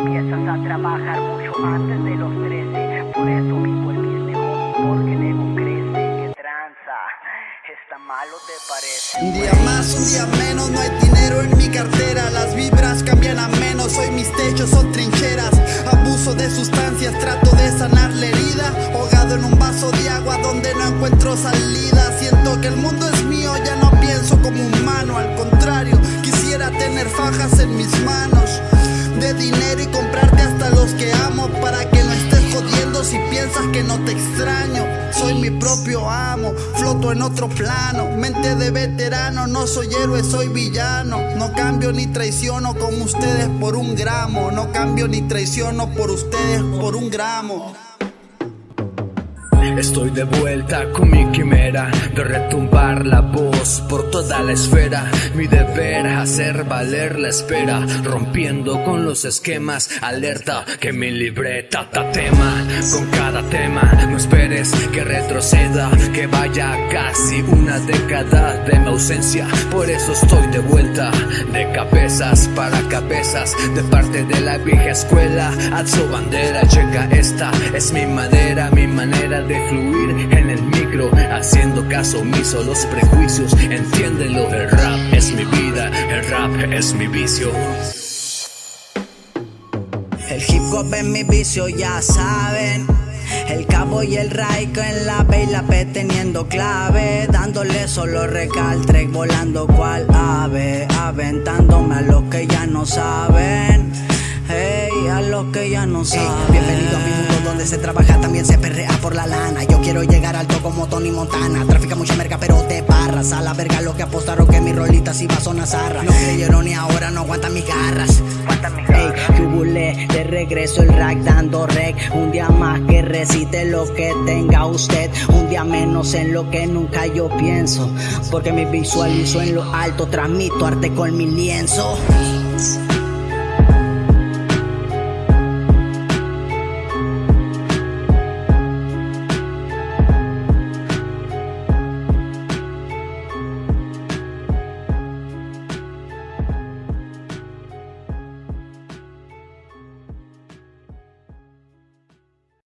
empiezas a trabajar mucho antes de los 13. Por eso el business, homie, porque el crece. Que tranza, está malo te parece. Un día más, un día menos, no hay dinero en mi cartera. Las vibras cambian a menos, hoy mis techos son trincheras. Abuso de sustancias, trato de sanar la herida. Ahogado en un vaso de agua donde no encuentro salida. Siento que el mundo es mío, ya no pienso como humano. Al contrario, quisiera tener fajas en mis manos. Para que no estés jodiendo si piensas que no te extraño. Soy mi propio amo, floto en otro plano. Mente de veterano, no soy héroe, soy villano. No cambio ni traiciono como ustedes por un gramo. No cambio ni traiciono por ustedes por un gramo. Estoy de vuelta con mi quimera de retumbar la voz por toda la esfera. Mi deber hacer valer la espera, rompiendo con los esquemas. Alerta que mi libreta tema con cada tema. No esperes que retroceda, que vaya casi una década de mi ausencia. Por eso estoy de vuelta, de cabezas para cabezas, de parte de la vieja escuela. Alzo bandera, checa esta, es mi madera, mi manera de fluir en el micro, haciendo caso omiso los prejuicios. Entiéndelo, el rap es mi vida, el rap es mi vicio. El hip hop es mi vicio, ya saben. El cabo y el raico en la B y la P teniendo clave Dándole solo recaltre, volando cual ave Aventándome a los que ya no saben Hey, a los que ya no saben Bienvenido a mi mundo donde se trabaja, también se perrea por la lana. Yo quiero llegar alto como Tony Montana. Trafica mucha merca, pero te barras. A la verga lo que apostaron que mi rolita si va a zona zarra. No creyeron y ahora no aguantan mis garras. Ey, yubulé, de regreso el rack dando rec Un día más que recite lo que tenga usted Un día menos en lo que nunca yo pienso Porque me visualizo en lo alto, transmito arte con mi lienzo